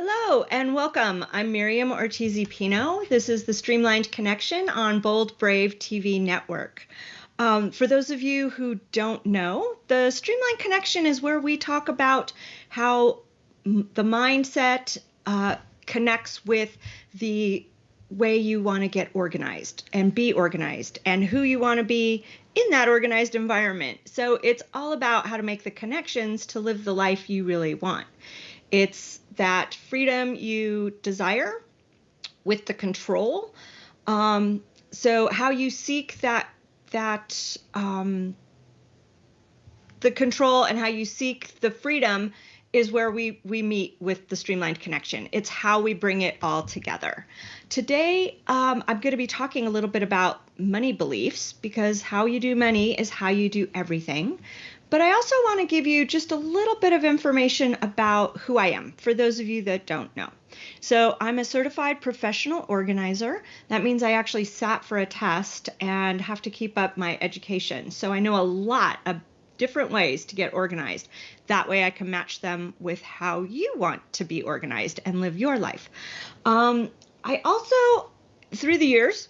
Hello and welcome. I'm Miriam Ortiz Pino. This is the Streamlined Connection on Bold Brave TV network. Um, for those of you who don't know, the Streamlined Connection is where we talk about how the mindset uh, connects with the way you want to get organized and be organized and who you want to be in that organized environment. So it's all about how to make the connections to live the life you really want. It's that freedom you desire with the control. Um, so how you seek that that um, the control and how you seek the freedom is where we we meet with the streamlined connection. It's how we bring it all together. Today, um, I'm going to be talking a little bit about money beliefs because how you do money is how you do everything. But I also want to give you just a little bit of information about who I am for those of you that don't know. So, I'm a certified professional organizer. That means I actually sat for a test and have to keep up my education. So, I know a lot of different ways to get organized. That way, I can match them with how you want to be organized and live your life. Um, I also, through the years,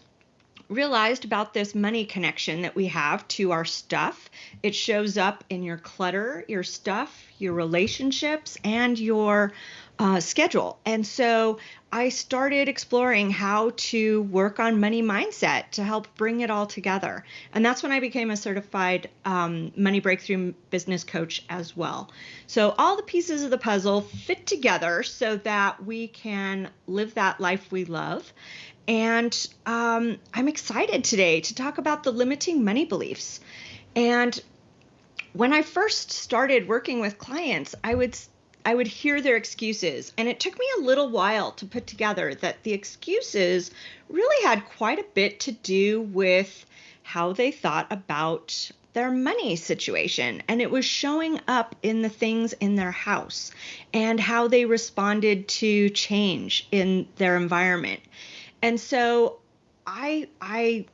realized about this money connection that we have to our stuff. It shows up in your clutter, your stuff, your relationships, and your uh, schedule. And so I started exploring how to work on money mindset to help bring it all together. And that's when I became a certified um, money breakthrough business coach as well. So all the pieces of the puzzle fit together so that we can live that life we love. And um, I'm excited today to talk about the limiting money beliefs. And when I first started working with clients, I would I would hear their excuses. And it took me a little while to put together that the excuses really had quite a bit to do with how they thought about their money situation. And it was showing up in the things in their house and how they responded to change in their environment. And so I, I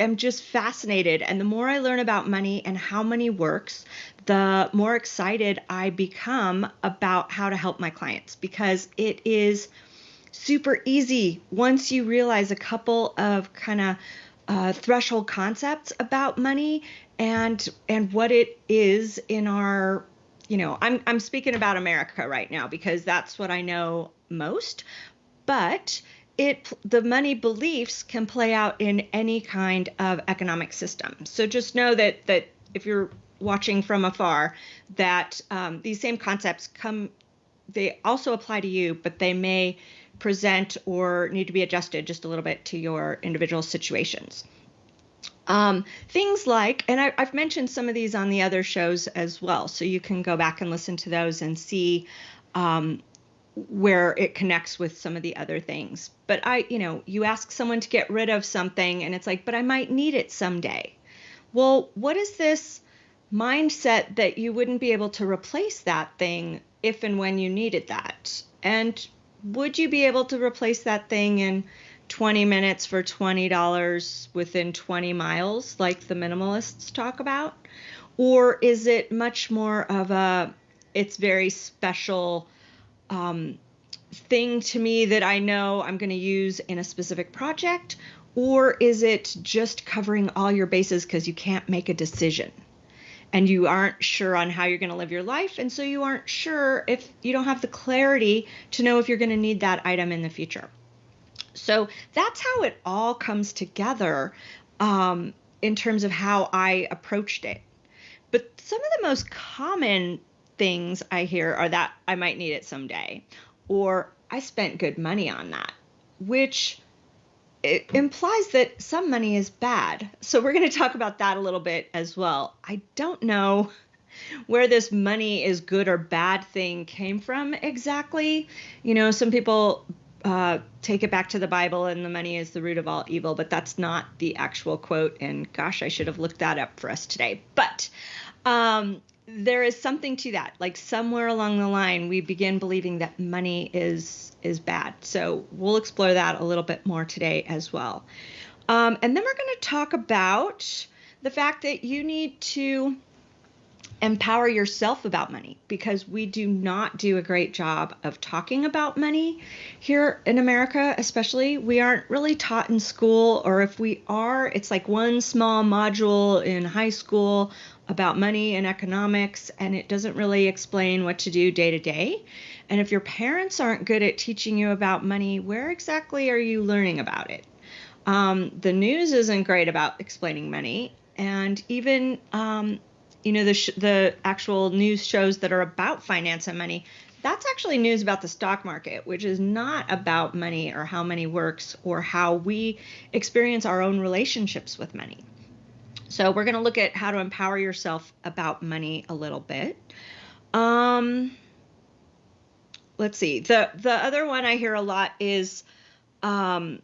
am just fascinated. And the more I learn about money and how money works, the more excited I become about how to help my clients because it is super easy once you realize a couple of kind of uh, threshold concepts about money and and what it is in our you know I'm I'm speaking about America right now because that's what I know most but it the money beliefs can play out in any kind of economic system. So just know that that if you're watching from afar, that um, these same concepts come. They also apply to you, but they may present or need to be adjusted just a little bit to your individual situations. Um, things like, and I, have mentioned some of these on the other shows as well, so you can go back and listen to those and see um, where it connects with some of the other things. But I, you know, you ask someone to get rid of something and it's like, but I might need it someday. Well, what is this mindset that you wouldn't be able to replace that thing if and when you needed that? And would you be able to replace that thing in 20 minutes for $20 within 20 miles, like the minimalists talk about? Or is it much more of a, it's very special um, thing to me that I know I'm going to use in a specific project? Or is it just covering all your bases because you can't make a decision? And you aren't sure on how you're going to live your life. And so you aren't sure if you don't have the clarity to know if you're going to need that item in the future. So that's how it all comes together um, in terms of how I approached it. But some of the most common things I hear are that I might need it someday, or I spent good money on that, which it implies that some money is bad. So we're going to talk about that a little bit as well. I don't know where this money is good or bad thing came from exactly. You know, some people uh, take it back to the Bible and the money is the root of all evil, but that's not the actual quote. And gosh, I should have looked that up for us today. But um, there is something to that. Like somewhere along the line, we begin believing that money is is bad. So we'll explore that a little bit more today as well. Um, and then we're going to talk about the fact that you need to empower yourself about money because we do not do a great job of talking about money here in America, especially. We aren't really taught in school, or if we are, it's like one small module in high school about money and economics, and it doesn't really explain what to do day to day. And if your parents aren't good at teaching you about money, where exactly are you learning about it? Um, the news isn't great about explaining money, and even um, you know the sh- the actual news shows that are about finance and money that's actually news about the stock market which is not about money or how money works or how we experience our own relationships with money so we're going to look at how to empower yourself about money a little bit. Um let's see. The the other one i hear a lot is um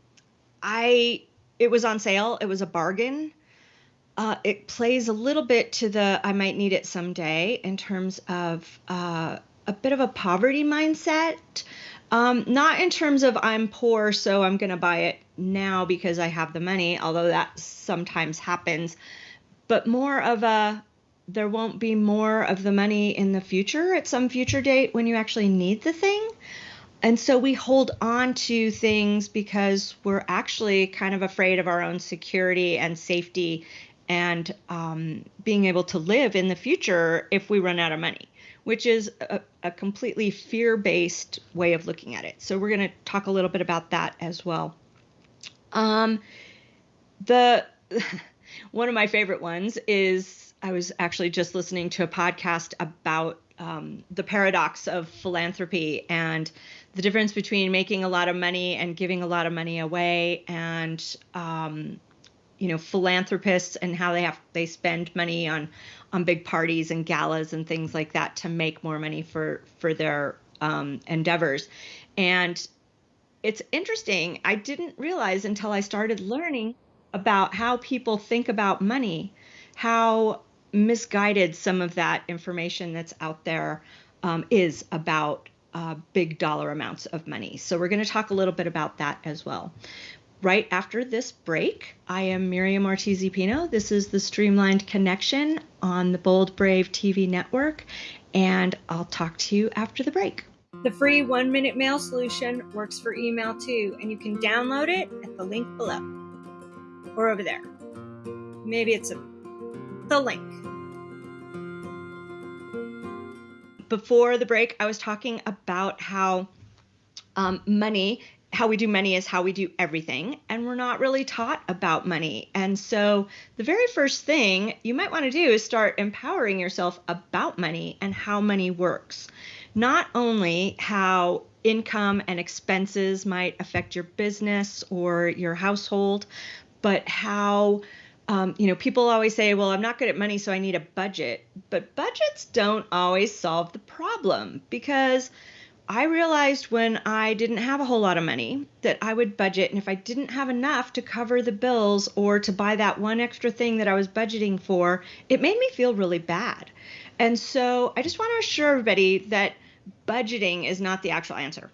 i it was on sale. It was a bargain. Uh, it plays a little bit to the I might need it someday in terms of uh, a bit of a poverty mindset. Um, not in terms of I'm poor, so I'm going to buy it now because I have the money, although that sometimes happens, but more of a there won't be more of the money in the future at some future date when you actually need the thing. And so we hold on to things because we're actually kind of afraid of our own security and safety and um, being able to live in the future if we run out of money, which is a, a completely fear based way of looking at it. So, we're going to talk a little bit about that as well. Um, the one of my favorite ones is I was actually just listening to a podcast about um, the paradox of philanthropy and the difference between making a lot of money and giving a lot of money away and um, you know philanthropists and how they have they spend money on on big parties and galas and things like that to make more money for for their um, endeavors. And it's interesting i didn't realize until i started learning about how people think about money how misguided some of that information that's out there um, is about uh, big dollar amounts of money. So, we're going to talk a little bit about that as well right after this break. I am Miriam Ortiz Pino. This is the Streamlined Connection on the Bold Brave TV network, and I'll talk to you after the break. The free one minute mail solution works for email too, and you can download it at the link below or over there. Maybe it's a, the link. Before the break, I was talking about how um, money how we do money is how we do everything, and we're not really taught about money. And so, the very first thing you might want to do is start empowering yourself about money and how money works. Not only how income and expenses might affect your business or your household, but how um, you know, people always say, well, I'm not good at money, so I need a budget. But budgets don't always solve the problem because I realized when I didn't have a whole lot of money that I would budget, and if I didn't have enough to cover the bills or to buy that one extra thing that I was budgeting for, it made me feel really bad. And so I just want to assure everybody that budgeting is not the actual answer.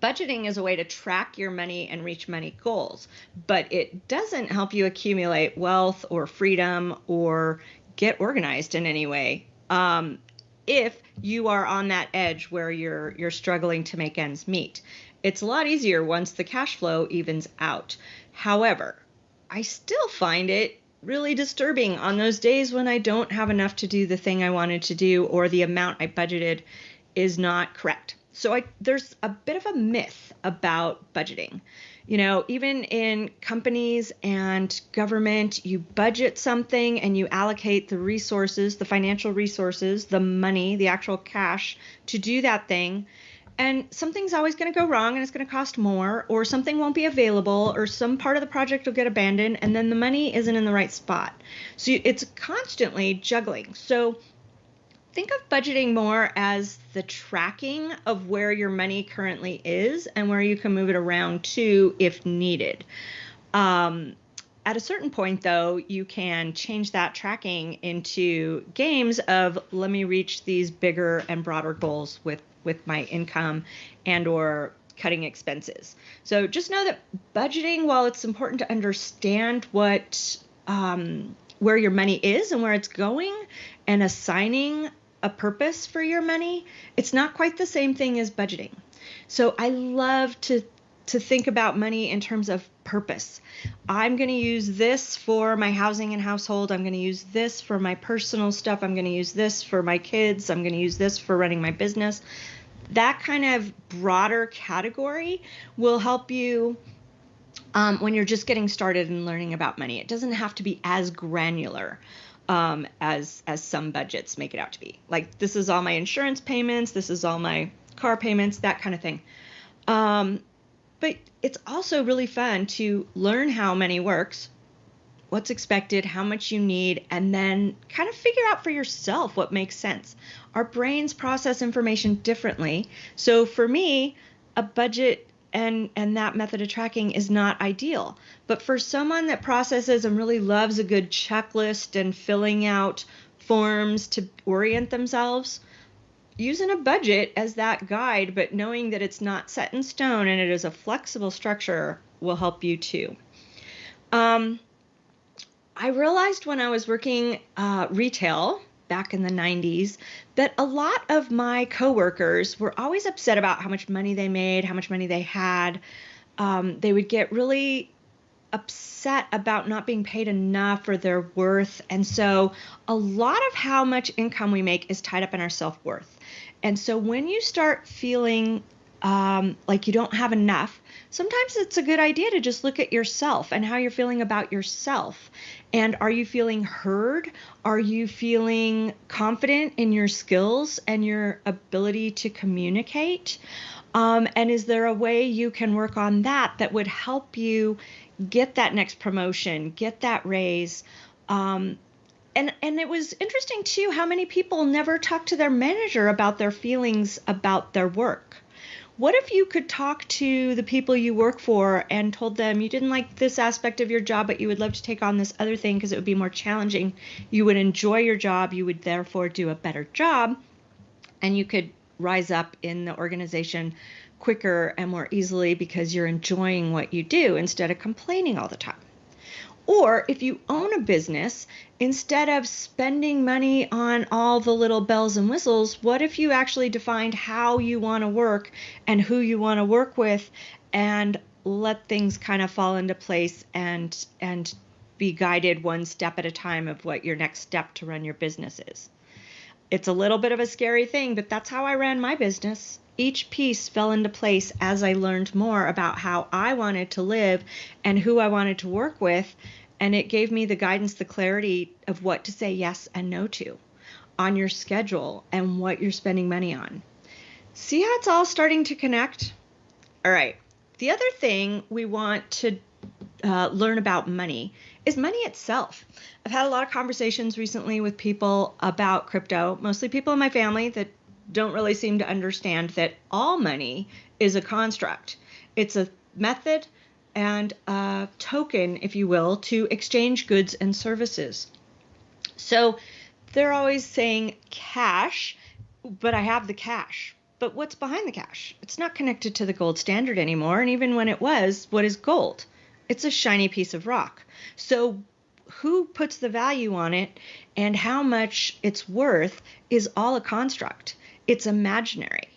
Budgeting is a way to track your money and reach money goals, but it doesn't help you accumulate wealth or freedom or get organized in any way. Um, if you are on that edge where you're you're struggling to make ends meet. It's a lot easier once the cash flow evens out. However, I still find it really disturbing on those days when I don't have enough to do the thing I wanted to do or the amount I budgeted is not correct. So I there's a bit of a myth about budgeting. You know, even in companies and government, you budget something and you allocate the resources, the financial resources, the money, the actual cash to do that thing. And something's always going to go wrong and it's going to cost more, or something won't be available, or some part of the project will get abandoned, and then the money isn't in the right spot. So it's constantly juggling. So think of budgeting more as the tracking of where your money currently is and where you can move it around to if needed. Um, at a certain point, though, you can change that tracking into games of let me reach these bigger and broader goals with with my income and or cutting expenses. So just know that budgeting, while it's important to understand what um, where your money is and where it's going and assigning a purpose for your money, it's not quite the same thing as budgeting. So I love to to think about money in terms of purpose. I'm going to use this for my housing and household. I'm going to use this for my personal stuff. I'm going to use this for my kids. I'm going to use this for running my business. That kind of broader category will help you um, when you're just getting started and learning about money. It doesn't have to be as granular. Um, as as some budgets make it out to be. Like this is all my insurance payments, this is all my car payments, that kind of thing. Um, but it's also really fun to learn how money works, what's expected, how much you need, and then kind of figure out for yourself what makes sense. Our brains process information differently. So for me, a budget and and that method of tracking is not ideal. But for someone that processes and really loves a good checklist and filling out forms to orient themselves, using a budget as that guide, but knowing that it's not set in stone and it is a flexible structure will help you too. Um, I realized when I was working uh, retail back in the 90s that a lot of my coworkers were always upset about how much money they made, how much money they had. Um, they would get really upset about not being paid enough for their worth. And so a lot of how much income we make is tied up in our self worth. And so when you start feeling um, like you don't have enough, sometimes it's a good idea to just look at yourself and how you're feeling about yourself. And are you feeling heard? Are you feeling confident in your skills and your ability to communicate? Um, and is there a way you can work on that that would help you get that next promotion, get that raise? Um, and and it was interesting too how many people never talk to their manager about their feelings about their work. What if you could talk to the people you work for and told them you didn't like this aspect of your job, but you would love to take on this other thing because it would be more challenging? You would enjoy your job, you would therefore do a better job, and you could rise up in the organization quicker and more easily because you're enjoying what you do instead of complaining all the time. Or if you own a business, instead of spending money on all the little bells and whistles, what if you actually defined how you want to work and who you want to work with and let things kind of fall into place and and be guided one step at a time of what your next step to run your business is. It's a little bit of a scary thing, but that's how I ran my business. Each piece fell into place as I learned more about how I wanted to live and who I wanted to work with and it gave me the guidance, the clarity of what to say yes and no to on your schedule and what you're spending money on. See how it's all starting to connect? All right. The other thing we want to uh, learn about money is money itself. I've had a lot of conversations recently with people about crypto, mostly people in my family that don't really seem to understand that all money is a construct. It's a method and a token, if you will, to exchange goods and services. So they're always saying cash, but I have the cash. But what's behind the cash? It's not connected to the gold standard anymore. And even when it was, what is gold? It's a shiny piece of rock. So who puts the value on it and how much it's worth is all a construct. It's imaginary.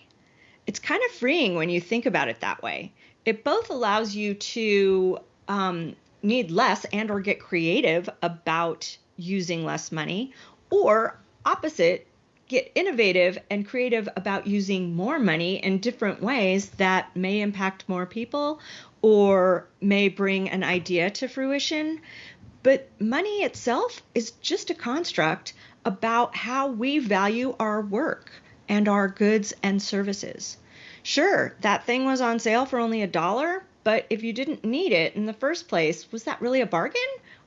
It's kind of freeing when you think about it that way it both allows you to um, need less and or get creative about using less money or opposite get innovative and creative about using more money in different ways that may impact more people or may bring an idea to fruition but money itself is just a construct about how we value our work and our goods and services Sure, that thing was on sale for only a dollar, but if you didn't need it in the first place, was that really a bargain?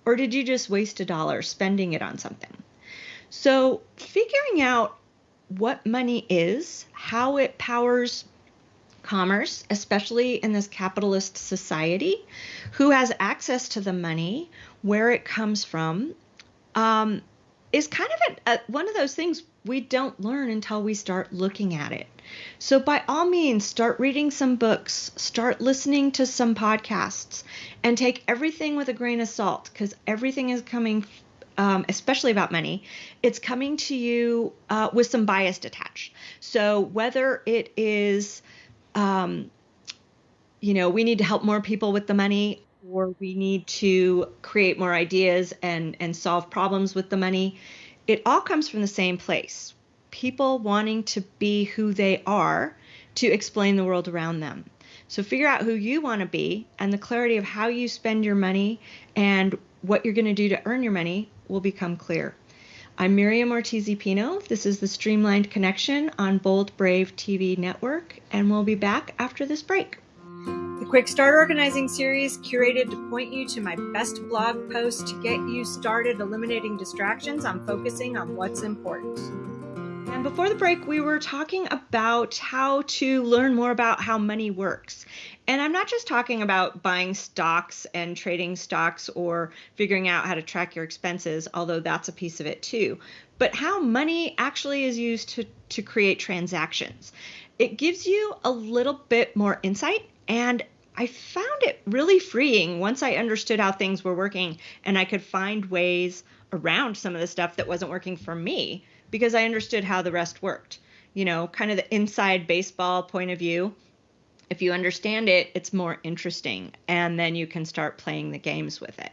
Or did you just waste a dollar spending it on something? So, figuring out what money is, how it powers commerce, especially in this capitalist society, who has access to the money, where it comes from, um, is kind of a, a, one of those things we don't learn until we start looking at it. So, by all means, start reading some books, start listening to some podcasts, and take everything with a grain of salt because everything is coming um, especially about money, it's coming to you uh, with some bias attached. So whether it is, um, you know, we need to help more people with the money, or we need to create more ideas and and solve problems with the money, it all comes from the same place. People wanting to be who they are to explain the world around them. So figure out who you want to be, and the clarity of how you spend your money and what you're going to do to earn your money will become clear. I'm Miriam Ortiz Pino. This is the Streamlined Connection on Bold Brave TV Network, and we'll be back after this break. The Quick Start Organizing series curated to point you to my best blog posts to get you started eliminating distractions on focusing on what's important. Before the break, we were talking about how to learn more about how money works. And I'm not just talking about buying stocks and trading stocks or figuring out how to track your expenses, although that's a piece of it too, but how money actually is used to, to create transactions. It gives you a little bit more insight and I found it really freeing once I understood how things were working and I could find ways around some of the stuff that wasn't working for me because I understood how the rest worked. You know, kind of the inside baseball point of view. If you understand it, it's more interesting, and then you can start playing the games with it.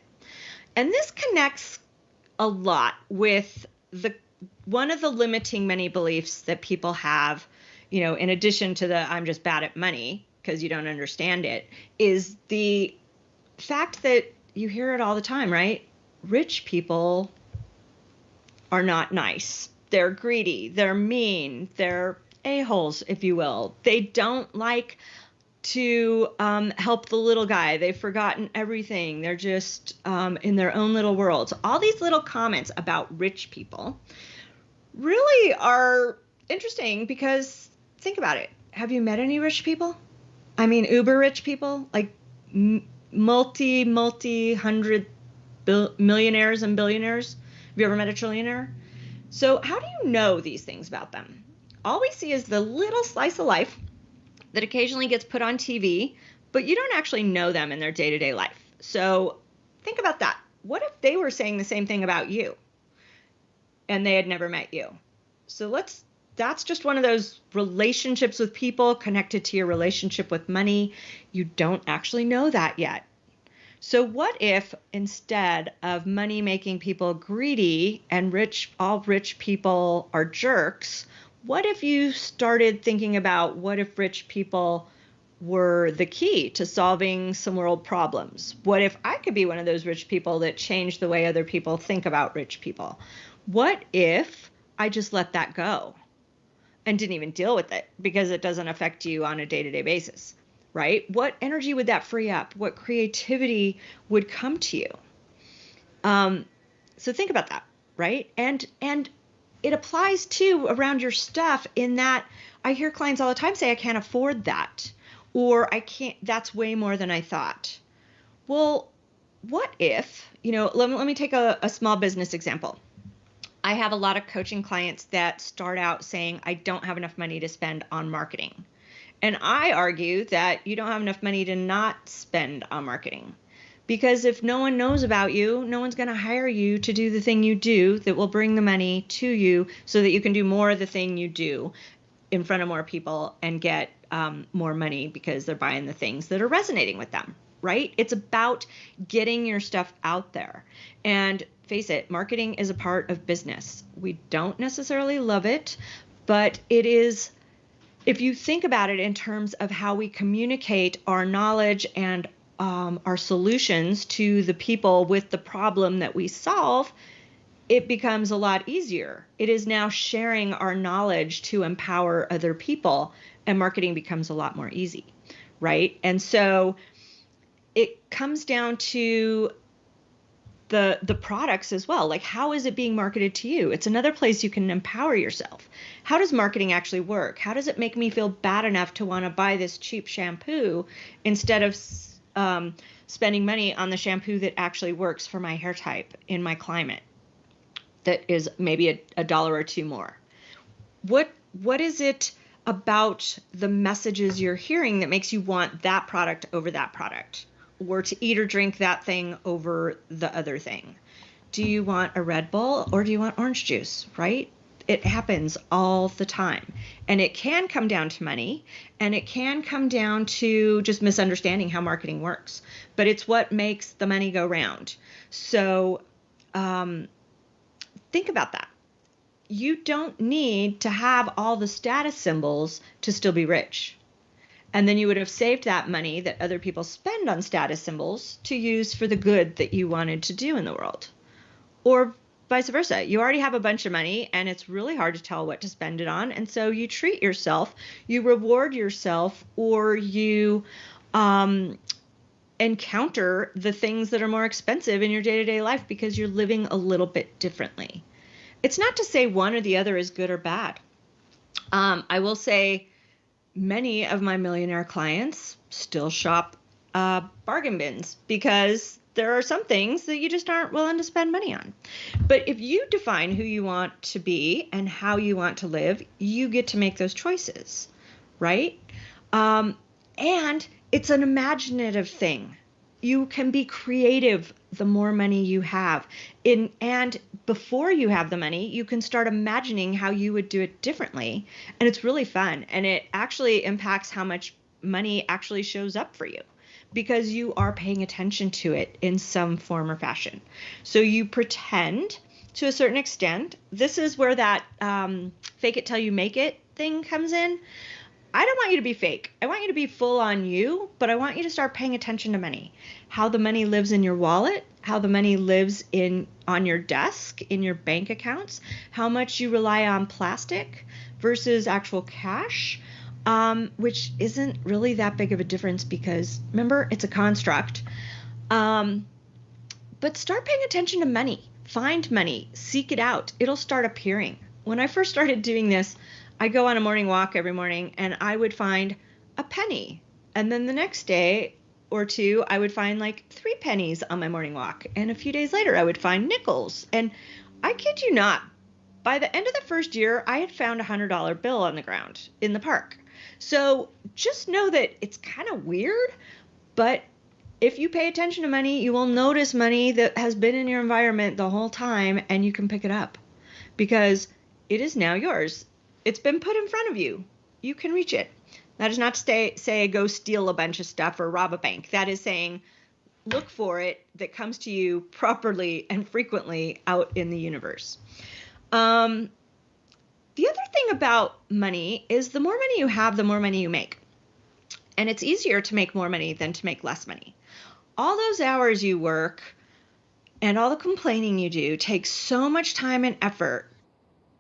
And this connects a lot with the one of the limiting money beliefs that people have, you know, in addition to the I'm just bad at money because you don't understand it, is the fact that you hear it all the time, right? Rich people are not nice they're greedy, they're mean, they're a-holes, if you will. They don't like to um, help the little guy. They've forgotten everything. They're just um, in their own little worlds. All these little comments about rich people really are interesting because think about it. Have you met any rich people? I mean, uber rich people, like multi, multi hundred millionaires and billionaires. Have you ever met a trillionaire? So, how do you know these things about them? All we see is the little slice of life that occasionally gets put on TV, but you don't actually know them in their day to day life. So, think about that. What if they were saying the same thing about you and they had never met you? So, let's that's just one of those relationships with people connected to your relationship with money. You don't actually know that yet. So, what if instead of money making people greedy and rich, all rich people are jerks, what if you started thinking about what if rich people were the key to solving some world problems? What if I could be one of those rich people that change the way other people think about rich people? What if I just let that go and didn't even deal with it because it doesn't affect you on a day to day basis? Right? What energy would that free up? What creativity would come to you? Um, so think about that, right? And and it applies too around your stuff in that I hear clients all the time say I can't afford that or I can't that's way more than I thought. Well, what if, you know, let me, let me take a, a small business example. I have a lot of coaching clients that start out saying, I don't have enough money to spend on marketing. And I argue that you don't have enough money to not spend on marketing. Because if no one knows about you, no one's going to hire you to do the thing you do that will bring the money to you so that you can do more of the thing you do in front of more people and get um, more money because they're buying the things that are resonating with them, right? It's about getting your stuff out there. And face it, marketing is a part of business. We don't necessarily love it, but it is if you think about it in terms of how we communicate our knowledge and um, our solutions to the people with the problem that we solve, it becomes a lot easier. It is now sharing our knowledge to empower other people, and marketing becomes a lot more easy, right? And so it comes down to the the products as well. Like how is it being marketed to you? It's another place you can empower yourself. How does marketing actually work? How does it make me feel bad enough to want to buy this cheap shampoo instead of um, spending money on the shampoo that actually works for my hair type in my climate that is maybe a, a dollar or two more? What what is it about the messages you're hearing that makes you want that product over that product or to eat or drink that thing over the other thing. do you want a Red Bull or do you want orange juice, right? It happens all the time. And it can come down to money and it can come down to just misunderstanding how marketing works. But it's what makes the money go round. So um, think about that. You don't need to have all the status symbols to still be rich. And then you would have saved that money that other people spend on status symbols to use for the good that you wanted to do in the world. Or vice versa. You already have a bunch of money and it's really hard to tell what to spend it on. And so you treat yourself, you reward yourself, or you um, encounter the things that are more expensive in your day to day life because you're living a little bit differently. It's not to say one or the other is good or bad. Um, I will say many of my millionaire clients still shop uh, bargain bins because there are some things that you just aren't willing to spend money on. But if you define who you want to be and how you want to live, you get to make those choices, right? Um, and it's an imaginative thing. You can be creative the more money you have. In and before you have the money, you can start imagining how you would do it differently. And it's really fun. And it actually impacts how much money actually shows up for you because you are paying attention to it in some form or fashion. So you pretend to a certain extent. This is where that um, fake it till you make it thing comes in. I don't want you to be fake. I want you to be full on you, but I want you to start paying attention to money. How the money lives in your wallet, how the money lives in on your desk, in your bank accounts, how much you rely on plastic versus actual cash, um, which isn't really that big of a difference because remember, it's a construct. Um, but start paying attention to money. Find money, seek it out. It'll start appearing. When I first started doing this, I go on a morning walk every morning and I would find a penny. And then the next day or two, I would find like three pennies on my morning walk. And a few days later, I would find nickels. And I kid you not, by the end of the first year, I had found a $100 bill on the ground in the park. So just know that it's kind of weird, but if you pay attention to money, you will notice money that has been in your environment the whole time and you can pick it up because it is now yours. It's been put in front of you. You can reach it. That is not to say, say go steal a bunch of stuff or rob a bank. That is saying look for it that comes to you properly and frequently out in the universe. Um, the other thing about money is the more money you have, the more money you make. And it's easier to make more money than to make less money. All those hours you work and all the complaining you do takes so much time and effort.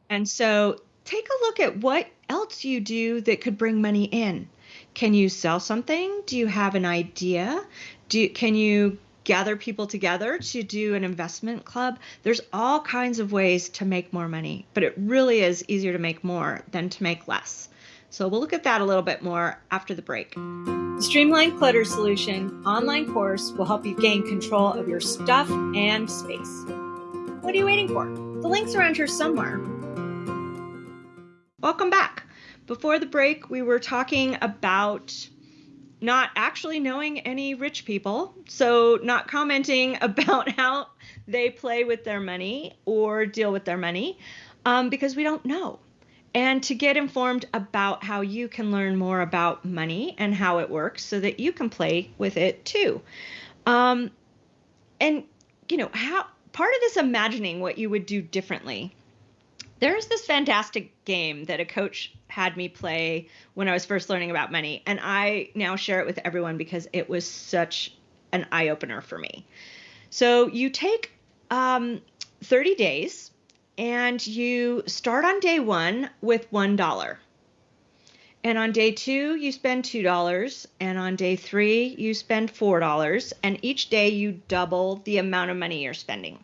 And so take a look at what else you do that could bring money in. Can you sell something? Do you have an idea? Do can you gather people together to do an investment club. There's all kinds of ways to make more money, but it really is easier to make more than to make less. So we'll look at that a little bit more after the break. The Streamline Clutter Solution online course will help you gain control of your stuff and space. What are you waiting for? The link's around here somewhere. Welcome back. Before the break, we were talking about not actually knowing any rich people, so not commenting about how they play with their money or deal with their money um, because we don't know. And to get informed about how you can learn more about money and how it works so that you can play with it too. Um, and, you know, how part of this imagining what you would do differently there's this fantastic game that a coach had me play when I was first learning about money, and I now share it with everyone because it was such an eye opener for me. So you take um, 30 days and you start on day one with $1. And on day two, you spend $2. And on day three, you spend $4. And each day, you double the amount of money you're spending.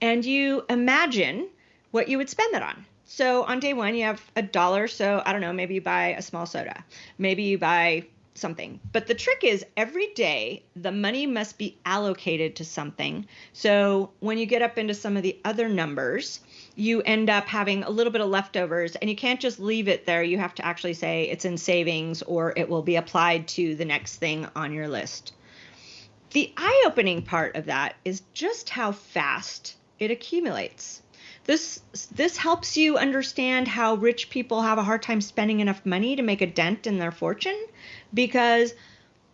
And you imagine what you would spend that on. So on day one, you have a dollar. So I don't know, maybe you buy a small soda, maybe you buy something. But the trick is every day the money must be allocated to something. So when you get up into some of the other numbers, you end up having a little bit of leftovers and you can't just leave it there. You have to actually say it's in savings or it will be applied to the next thing on your list. The eye opening part of that is just how fast it accumulates. This this helps you understand how rich people have a hard time spending enough money to make a dent in their fortune because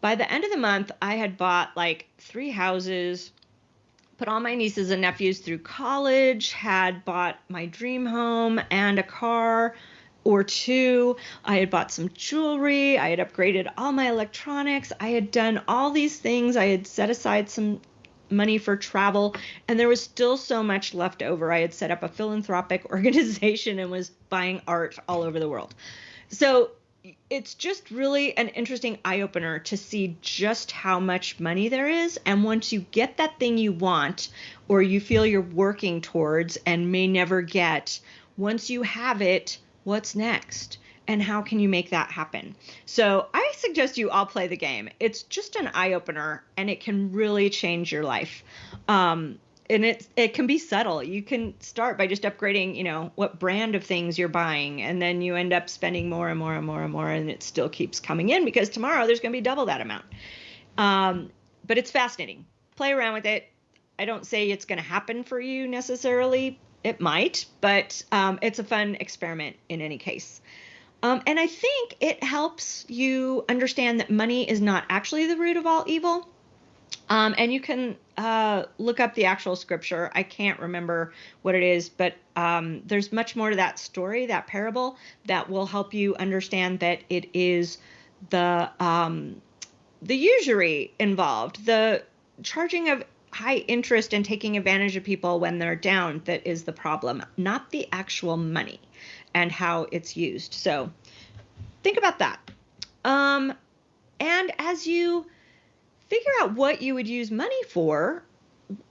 by the end of the month I had bought like 3 houses, put all my nieces and nephews through college, had bought my dream home and a car or two. I had bought some jewelry. I had upgraded all my electronics. I had done all these things. I had set aside some money for travel, and there was still so much left over. I had set up a philanthropic organization and was buying art all over the world. So it's just really an interesting eye opener to see just how much money there is. And once you get that thing you want, or you feel you're working towards and may never get, once you have it, what's next? And how can you make that happen? So I suggest you all play the game. It's just an eye opener and it can really change your life. Um, and it it can be subtle. You can start by just upgrading, you know, what brand of things you're buying, and then you end up spending more and more and more and more, and it still keeps coming in because tomorrow there's going to be double that amount. Um, but it's fascinating. Play around with it. I don't say it's going to happen for you necessarily. It might, but um, it's a fun experiment in any case. Um, and I think it helps you understand that money is not actually the root of all evil. Um, and you can uh, look up the actual scripture. I can't remember what it is, but um, there's much more to that story, that parable, that will help you understand that it is the um, the usury involved, the charging of high interest and taking advantage of people when they're down that is the problem, not the actual money and how it's used. So think about that. Um, and as you figure out what you would use money for,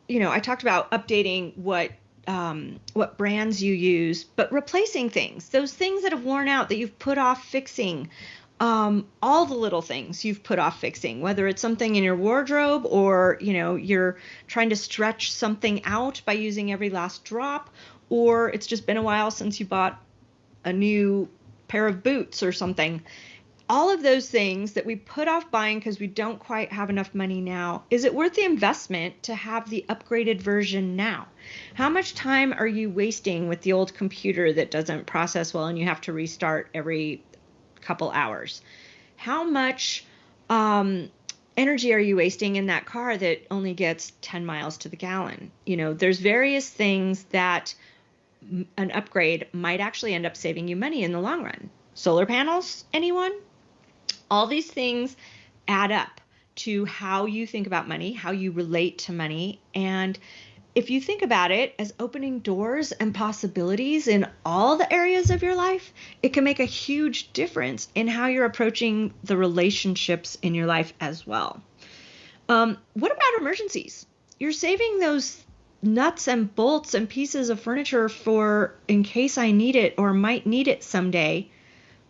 you know, I talked about updating what um, what brands you use, but replacing things, those things that have worn out that you've put off fixing, um, all the little things you've put off fixing, whether it's something in your wardrobe or you know you're trying to stretch something out by using every last drop, or it's just been a while since you bought a new pair of boots or something. All of those things that we put off buying because we don't quite have enough money now, is it worth the investment to have the upgraded version now? How much time are you wasting with the old computer that doesn't process well and you have to restart every couple hours? How much um, energy are you wasting in that car that only gets 10 miles to the gallon? You know, there's various things that an upgrade might actually end up saving you money in the long run. Solar panels, anyone? All these things add up to how you think about money, how you relate to money. And if you think about it as opening doors and possibilities in all the areas of your life, it can make a huge difference in how you're approaching the relationships in your life as well. Um, what about emergencies? You're saving those nuts and bolts and pieces of furniture for in case I need it or might need it someday.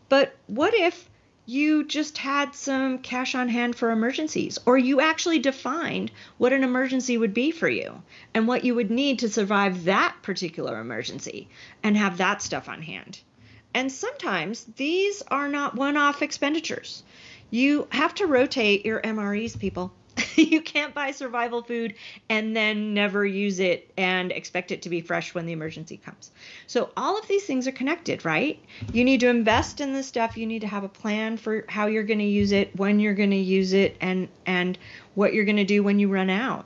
But what if you just had some cash on hand for emergencies, or you actually defined what an emergency would be for you and what you would need to survive that particular emergency and have that stuff on hand? And sometimes these are not one off expenditures. You have to rotate your MREs, people. you can't buy survival food and then never use it and expect it to be fresh when the emergency comes. So all of these things are connected, right? You need to invest in this stuff. You need to have a plan for how you're going to use it, when you're going to use it, and and what you're going to do when you run out.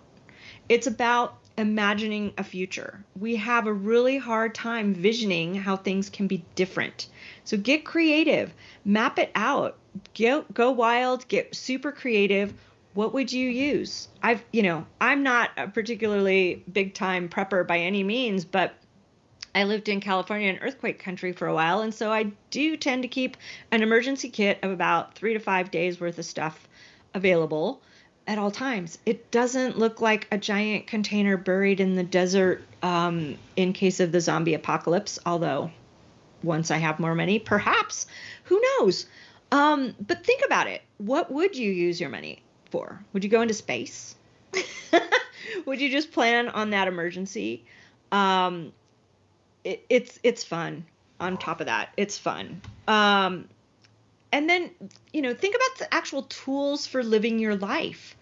It's about imagining a future. We have a really hard time visioning how things can be different. So get creative, map it out, go, go wild, get super creative what would you use? I've, you know, I'm not a particularly big time prepper by any means, but I lived in California in earthquake country for a while, and so I do tend to keep an emergency kit of about three to five days worth of stuff available at all times. It doesn't look like a giant container buried in the desert um, in case of the zombie apocalypse, although once I have more money, perhaps, who knows? Um, but think about it. What would you use your money? For? Would you go into space? Would you just plan on that emergency? Um, it, it's it's fun. On top of that, it's fun. Um, and then you know think about the actual tools for living your life.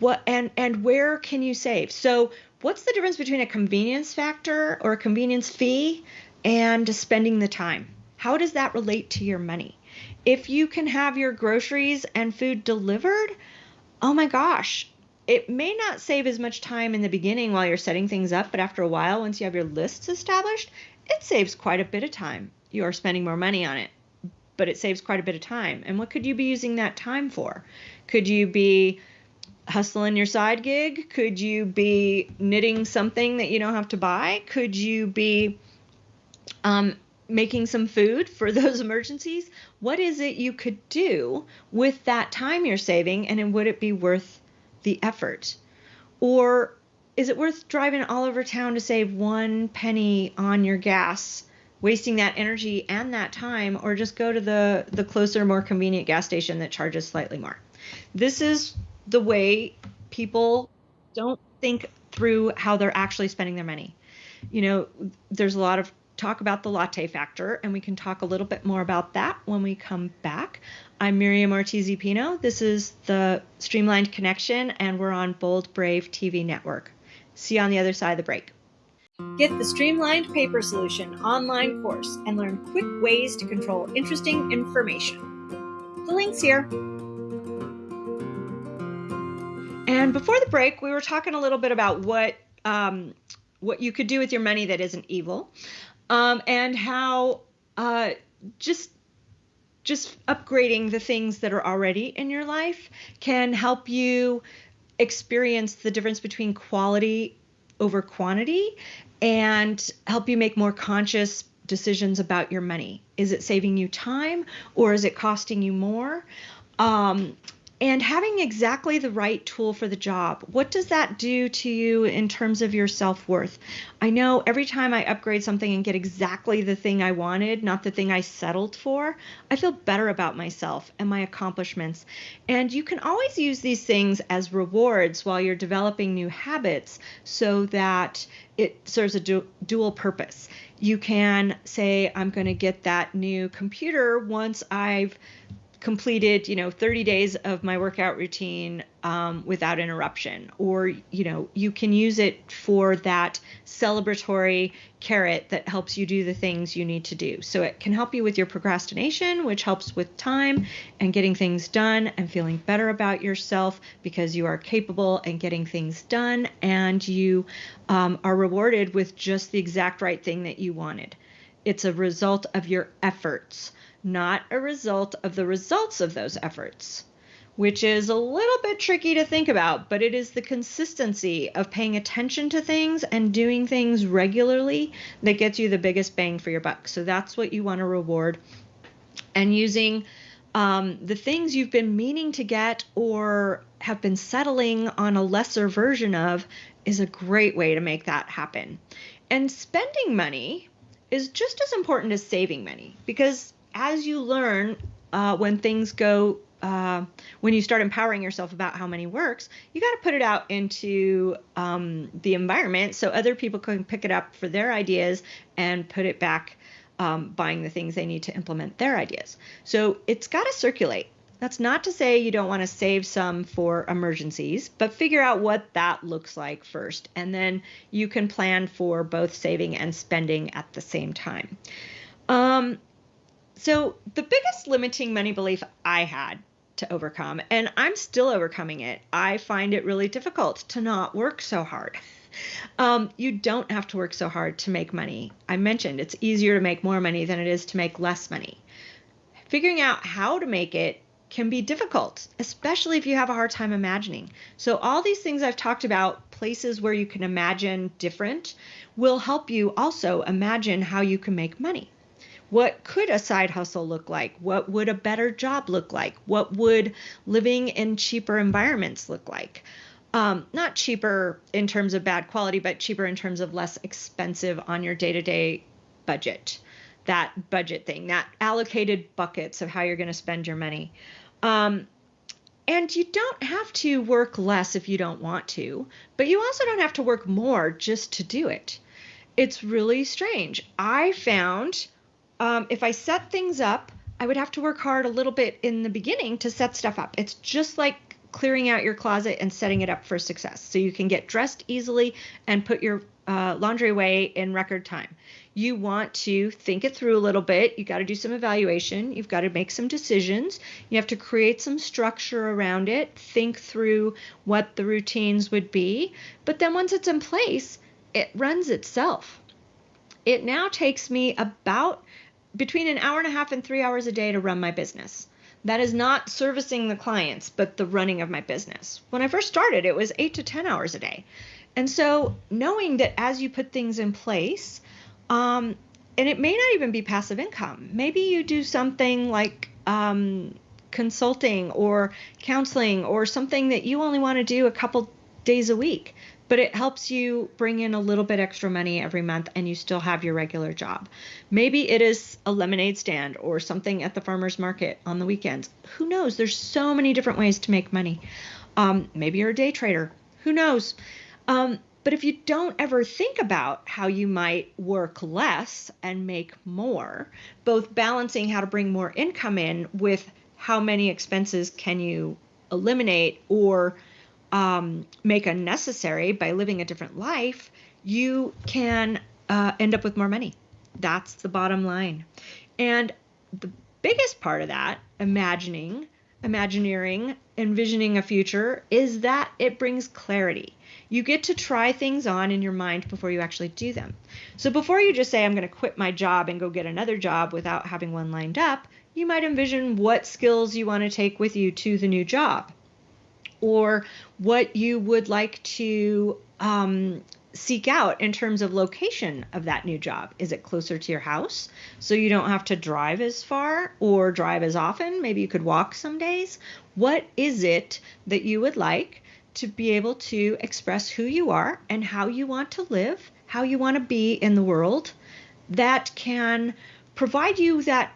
What and and where can you save? So what's the difference between a convenience factor or a convenience fee and spending the time? How does that relate to your money? If you can have your groceries and food delivered, oh my gosh, it may not save as much time in the beginning while you're setting things up, but after a while, once you have your lists established, it saves quite a bit of time. You are spending more money on it, but it saves quite a bit of time. And what could you be using that time for? Could you be hustling your side gig? Could you be knitting something that you don't have to buy? Could you be um, making some food for those emergencies? What is it you could do with that time you're saving, and would it be worth the effort? Or is it worth driving all over town to save one penny on your gas, wasting that energy and that time, or just go to the, the closer, more convenient gas station that charges slightly more? This is the way people don't think through how they're actually spending their money. You know, there's a lot of talk about the latte factor, and we can talk a little bit more about that when we come back. I'm Miriam Ortiz Pino. This is the Streamlined Connection, and we're on Bold Brave TV network. See you on the other side of the break. Get the Streamlined Paper Solution online course and learn quick ways to control interesting information. The link's here. And before the break, we were talking a little bit about what um, what you could do with your money that isn't evil, um, and how uh, just just upgrading the things that are already in your life can help you experience the difference between quality over quantity and help you make more conscious decisions about your money. Is it saving you time or is it costing you more? Um, and having exactly the right tool for the job. What does that do to you in terms of your self worth? I know every time I upgrade something and get exactly the thing I wanted, not the thing I settled for, I feel better about myself and my accomplishments. And you can always use these things as rewards while you're developing new habits so that it serves a du- dual purpose. You can say, I'm going to get that new computer once I've completed you know 30 days of my workout routine um, without interruption. Or you know you can use it for that celebratory carrot that helps you do the things you need to do. So it can help you with your procrastination which helps with time and getting things done and feeling better about yourself because you are capable and getting things done and you um, are rewarded with just the exact right thing that you wanted. It's a result of your efforts not a result of the results of those efforts, which is a little bit tricky to think about, but it is the consistency of paying attention to things and doing things regularly that gets you the biggest bang for your buck. So that's what you want to reward. And using um, the things you've been meaning to get or have been settling on a lesser version of is a great way to make that happen. And spending money is just as important as saving money because as you learn uh, when things go uh, when you start empowering yourself about how money works, you got to put it out into um, the environment so other people can pick it up for their ideas and put it back um, buying the things they need to implement their ideas. So it's got to circulate. That's not to say you don't want to save some for emergencies, but figure out what that looks like first. And then you can plan for both saving and spending at the same time. Um, so, the biggest limiting money belief I had to overcome, and I'm still overcoming it, I find it really difficult to not work so hard. Um, you don't have to work so hard to make money. I mentioned it's easier to make more money than it is to make less money. Figuring out how to make it can be difficult, especially if you have a hard time imagining. So, all these things I've talked about, places where you can imagine different, will help you also imagine how you can make money. What could a side hustle look like? What would a better job look like? What would living in cheaper environments look like? Um, not cheaper in terms of bad quality, but cheaper in terms of less expensive on your day to day budget. That budget thing, that allocated buckets of how you're going to spend your money. Um, and you don't have to work less if you don't want to, but you also don't have to work more just to do it. It's really strange. I found um, if I set things up, I would have to work hard a little bit in the beginning to set stuff up. It's just like clearing out your closet and setting it up for success so you can get dressed easily and put your uh, laundry away in record time. You want to think it through a little bit. You got to do some evaluation. You've got to make some decisions. You have to create some structure around it, think through what the routines would be. But then once it's in place, it runs itself. It now takes me about between an hour and a half and three hours a day to run my business. That is not servicing the clients, but the running of my business. When I first started, it was eight to 10 hours a day. And so knowing that as you put things in place, um, and it may not even be passive income, maybe you do something like um, consulting or counseling or something that you only want to do a couple days a week but it helps you bring in a little bit extra money every month and you still have your regular job. Maybe it is a lemonade stand or something at the farmer's market on the weekends. Who knows? There's so many different ways to make money. Um, maybe you're a day trader. Who knows? Um, but if you don't ever think about how you might work less and make more, both balancing how to bring more income in with how many expenses can you eliminate or um, make unnecessary by living a different life, you can uh, end up with more money. That's the bottom line. And the biggest part of that, imagining, imagineering, envisioning a future, is that it brings clarity. You get to try things on in your mind before you actually do them. So before you just say, I'm going to quit my job and go get another job without having one lined up, you might envision what skills you want to take with you to the new job or what you would like to um, seek out in terms of location of that new job. Is it closer to your house so you don't have to drive as far or drive as often? Maybe you could walk some days. What is it that you would like to be able to express who you are and how you want to live, how you want to be in the world that can provide you that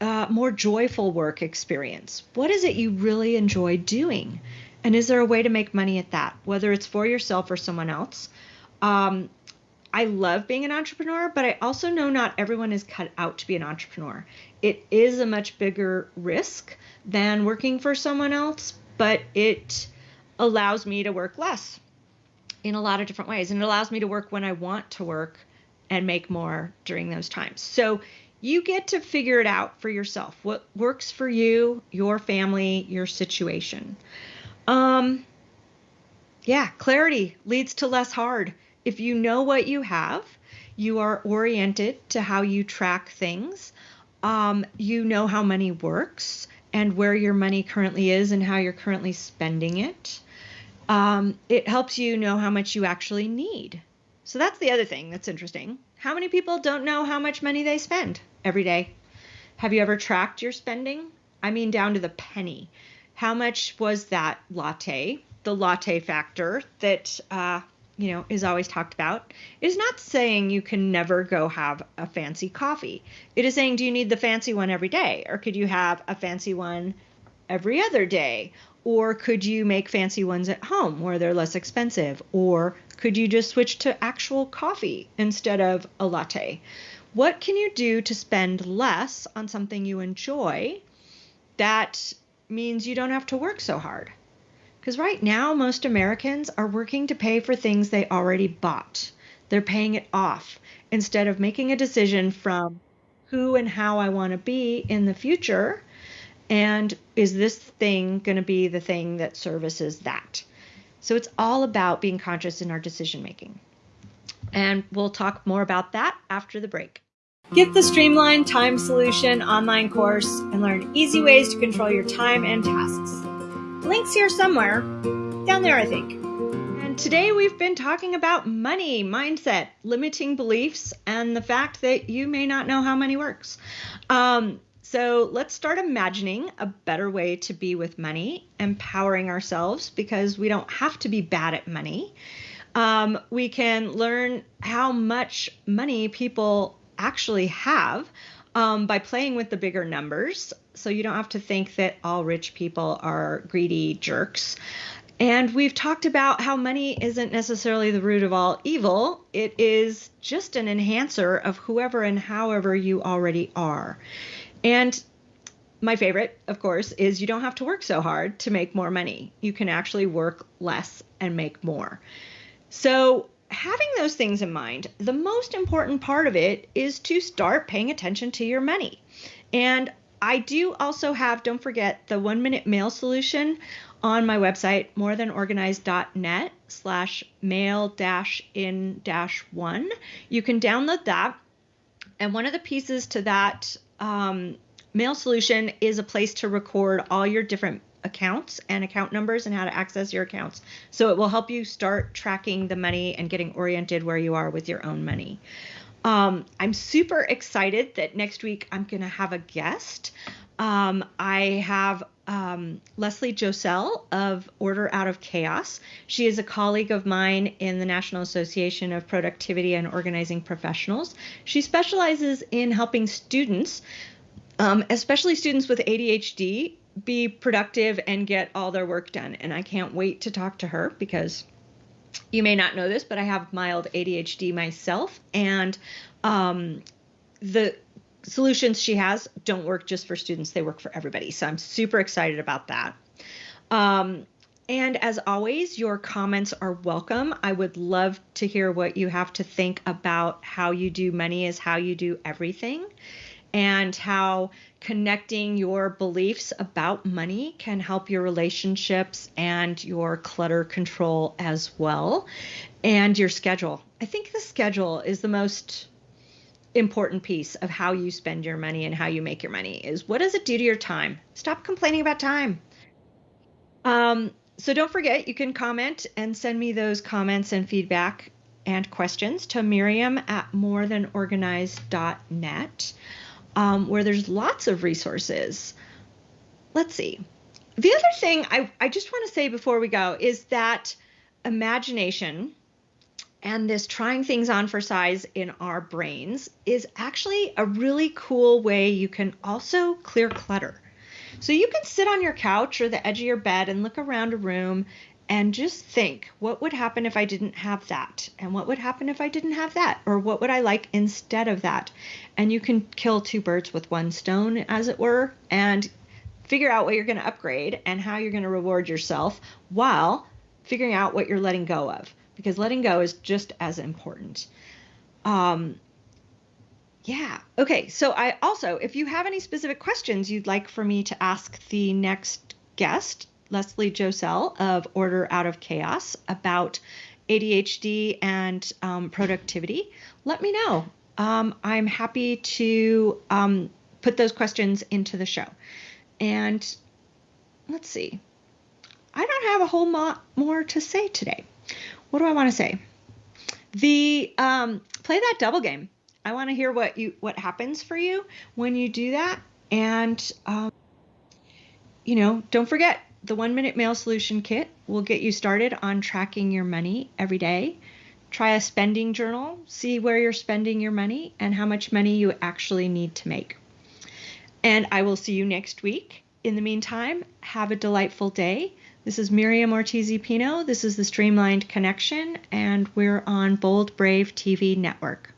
uh, more joyful work experience? What is it you really enjoy doing? And is there a way to make money at that, whether it's for yourself or someone else? Um, I love being an entrepreneur, but I also know not everyone is cut out to be an entrepreneur. It is a much bigger risk than working for someone else, but it allows me to work less in a lot of different ways. And it allows me to work when I want to work and make more during those times. So you get to figure it out for yourself what works for you, your family, your situation. Um, yeah, clarity leads to less hard. If you know what you have, you are oriented to how you track things. Um, you know how money works and where your money currently is and how you're currently spending it. Um, it helps you know how much you actually need. So that's the other thing that's interesting. How many people don't know how much money they spend every day? Have you ever tracked your spending? I mean, down to the penny how much was that latte? The latte factor that uh, you know is always talked about is not saying you can never go have a fancy coffee. It is saying do you need the fancy one every day, or could you have a fancy one every other day? Or could you make fancy ones at home where they're less expensive? Or could you just switch to actual coffee instead of a latte? What can you do to spend less on something you enjoy that means you don't have to work so hard. Because right now, most Americans are working to pay for things they already bought. They're paying it off instead of making a decision from who and how I want to be in the future. And is this thing going to be the thing that services that? So it's all about being conscious in our decision making. And we'll talk more about that after the break. Get the Streamline Time Solution online course and learn easy ways to control your time and tasks. Links here somewhere. Down there, I think. And today we've been talking about money, mindset, limiting beliefs, and the fact that you may not know how money works. Um, so let's start imagining a better way to be with money, empowering ourselves because we don't have to be bad at money. Um, we can learn how much money people actually have um, by playing with the bigger numbers. So you don't have to think that all rich people are greedy jerks. And we've talked about how money isn't necessarily the root of all evil. It is just an enhancer of whoever and however you already are. And my favorite, of course, is you don't have to work so hard to make more money. You can actually work less and make more. So, having those things in mind, the most important part of it is to start paying attention to your money. And I do also have, don't forget, the one minute mail solution on my website, morethanorganized.net slash mail dash in dash one. You can download that. And one of the pieces to that um, mail solution is a place to record all your different accounts and account numbers and how to access your accounts. So it will help you start tracking the money and getting oriented where you are with your own money. Um, I'm super excited that next week I'm going to have a guest. Um, I have um, Leslie Josel of Order Out of Chaos. She is a colleague of mine in the National Association of Productivity and Organizing Professionals. She specializes in helping students, um, especially students with ADHD, be productive and get all their work done. And I can't wait to talk to her because you may not know this, but I have mild ADHD myself, and um, the solutions she has don't work just for students, they work for everybody. So I'm super excited about that. Um, and as always, your comments are welcome. I would love to hear what you have to think about how you do money is how you do everything and how connecting your beliefs about money can help your relationships and your clutter control as well, and your schedule. I think the schedule is the most important piece of how you spend your money and how you make your money is what does it do to your time? Stop complaining about time. Um, so don't forget, you can comment and send me those comments and feedback and questions to Miriam at morethanorganized.net um, where there's lots of resources. Let's see. The other thing I, I just want to say before we go is that imagination and this trying things on for size in our brains is actually a really cool way you can also clear clutter. So you can sit on your couch or the edge of your bed and look around a room and just think what would happen if I didn't have that? And what would happen if I didn't have that? Or what would I like instead of that? And you can kill two birds with one stone, as it were, and figure out what you're going to upgrade and how you're going to reward yourself while figuring out what you're letting go of. Because letting go is just as important. Um, yeah. Okay. So I also, if you have any specific questions you'd like for me to ask the next guest, Leslie Josel of Order Out of Chaos about ADHD and um, productivity, let me know. Um, I'm happy to um, put those questions into the show. And let's see. I don't have a whole lot more to say today. What do I want to say? The um, play that double game. I want to hear what you what happens for you when you do that, and um, you know, don't forget the one minute mail solution kit will get you started on tracking your money every day. Try a spending journal, see where you're spending your money and how much money you actually need to make. And I will see you next week. In the meantime, have a delightful day. This is Miriam Ortiz Pino. This is the Streamlined Connection, and we're on Bold Brave TV Network.